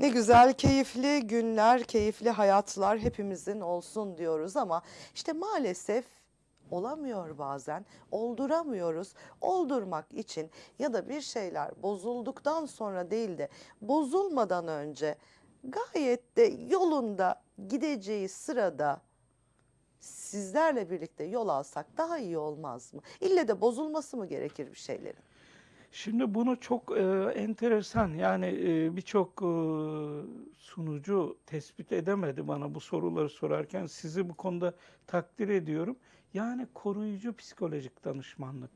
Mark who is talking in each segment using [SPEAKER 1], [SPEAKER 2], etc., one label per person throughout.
[SPEAKER 1] Ne güzel keyifli günler, keyifli hayatlar hepimizin olsun diyoruz ama işte maalesef olamıyor bazen. Olduramıyoruz. Oldurmak için ya da bir şeyler bozulduktan sonra değil de bozulmadan önce gayet de yolunda gideceği sırada sizlerle birlikte yol alsak daha iyi olmaz mı? İlle de bozulması mı gerekir bir şeylerin?
[SPEAKER 2] Şimdi bunu çok e, enteresan yani e, birçok e, sunucu tespit edemedi bana bu soruları sorarken. Sizi bu konuda takdir ediyorum. Yani koruyucu psikolojik danışmanlık.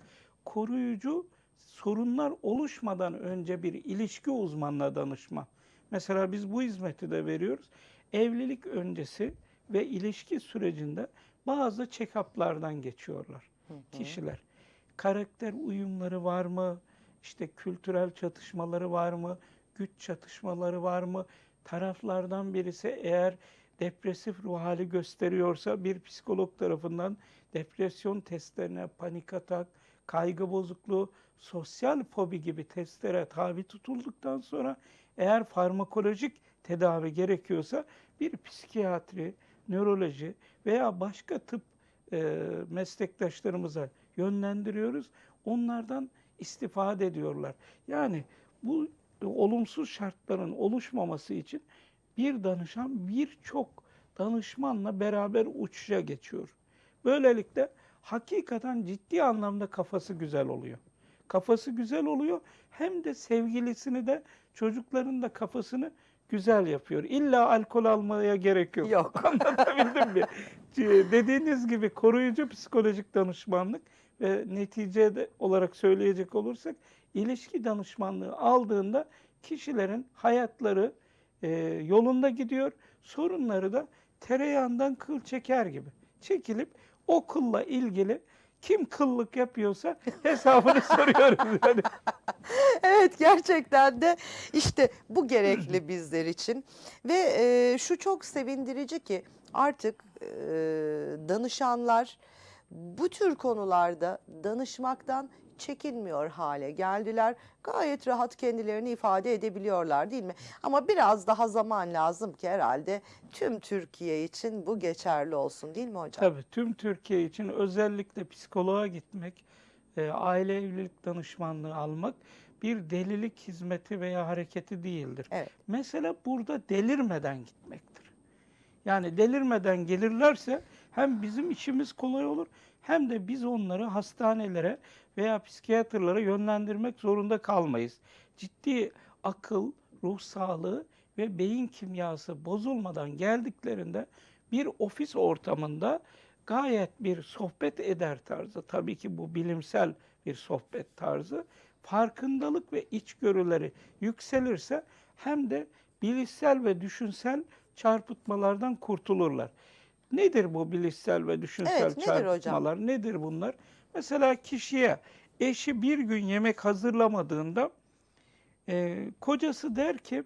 [SPEAKER 2] Koruyucu sorunlar oluşmadan önce bir ilişki uzmanına danışma. Mesela biz bu hizmeti de veriyoruz. Evlilik öncesi ve ilişki sürecinde bazı check-up'lardan geçiyorlar kişiler. Karakter uyumları var mı? İşte kültürel çatışmaları var mı? Güç çatışmaları var mı? Taraflardan birisi eğer depresif ruh hali gösteriyorsa bir psikolog tarafından depresyon testlerine, panik atak, kaygı bozukluğu, sosyal fobi gibi testlere tabi tutulduktan sonra eğer farmakolojik tedavi gerekiyorsa bir psikiyatri, nöroloji veya başka tıp e, meslektaşlarımıza yönlendiriyoruz. Onlardan istifade ediyorlar. Yani bu olumsuz şartların oluşmaması için bir danışan birçok danışmanla beraber uçuşa geçiyor. Böylelikle hakikaten ciddi anlamda kafası güzel oluyor. Kafası güzel oluyor hem de sevgilisini de çocukların da kafasını güzel yapıyor. İlla alkol almaya gerek yok.
[SPEAKER 1] Yok.
[SPEAKER 2] Anlatabildim mi? C- Dediğiniz gibi koruyucu psikolojik danışmanlık ve netice olarak söyleyecek olursak ilişki danışmanlığı aldığında kişilerin hayatları e, yolunda gidiyor. Sorunları da tereyağından kıl çeker gibi çekilip o kılla ilgili kim kıllık yapıyorsa hesabını soruyoruz. Yani
[SPEAKER 1] Evet gerçekten de işte bu gerekli bizler için ve e, şu çok sevindirici ki artık e, danışanlar bu tür konularda danışmaktan çekinmiyor hale geldiler. Gayet rahat kendilerini ifade edebiliyorlar değil mi? Ama biraz daha zaman lazım ki herhalde tüm Türkiye için bu geçerli olsun değil mi hocam?
[SPEAKER 2] Tabii tüm Türkiye için özellikle psikoloğa gitmek, e, aile evlilik danışmanlığı almak bir delilik hizmeti veya hareketi değildir.
[SPEAKER 1] Evet.
[SPEAKER 2] Mesele burada delirmeden gitmektir. Yani delirmeden gelirlerse hem bizim işimiz kolay olur hem de biz onları hastanelere veya psikiyatrlara yönlendirmek zorunda kalmayız. Ciddi akıl, ruh sağlığı ve beyin kimyası bozulmadan geldiklerinde bir ofis ortamında gayet bir sohbet eder tarzı, tabii ki bu bilimsel bir sohbet tarzı, farkındalık ve içgörüleri yükselirse hem de bilişsel ve düşünsel çarpıtmalardan kurtulurlar. Nedir bu bilişsel ve düşünsel
[SPEAKER 1] Evet, nedir hocam?
[SPEAKER 2] çarpıtmalar? Nedir bunlar? Mesela kişiye eşi bir gün yemek hazırlamadığında e, kocası der ki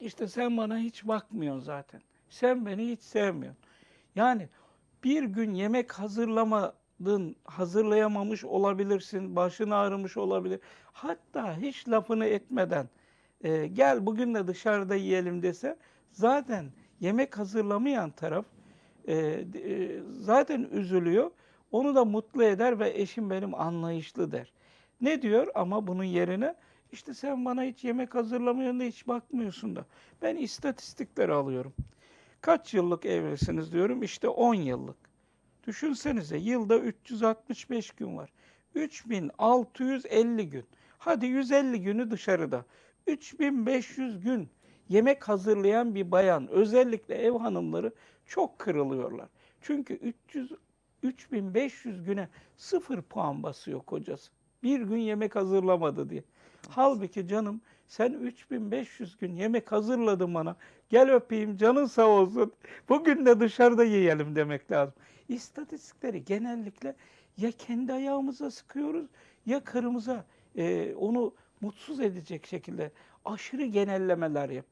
[SPEAKER 2] işte sen bana hiç bakmıyorsun zaten. Sen beni hiç sevmiyorsun. Yani bir gün yemek hazırlamadın, hazırlayamamış olabilirsin, başın ağrımış olabilir. Hatta hiç lafını etmeden e, gel bugün de dışarıda yiyelim dese zaten yemek hazırlamayan taraf e, e, zaten üzülüyor. Onu da mutlu eder ve eşim benim anlayışlı der. Ne diyor ama bunun yerine işte sen bana hiç yemek hazırlamıyorsun da hiç bakmıyorsun da. Ben istatistikleri alıyorum. Kaç yıllık evlisiniz diyorum işte 10 yıllık. Düşünsenize yılda 365 gün var. 3650 gün. Hadi 150 günü dışarıda. 3500 gün yemek hazırlayan bir bayan özellikle ev hanımları çok kırılıyorlar. Çünkü 300 3500 güne sıfır puan basıyor kocası. Bir gün yemek hazırlamadı diye. Halbuki canım sen 3500 gün yemek hazırladın bana. Gel öpeyim canın sağ olsun. Bugün de dışarıda yiyelim demek lazım. İstatistikleri genellikle ya kendi ayağımıza sıkıyoruz ya karımıza e, onu mutsuz edecek şekilde aşırı genellemeler yapıyoruz.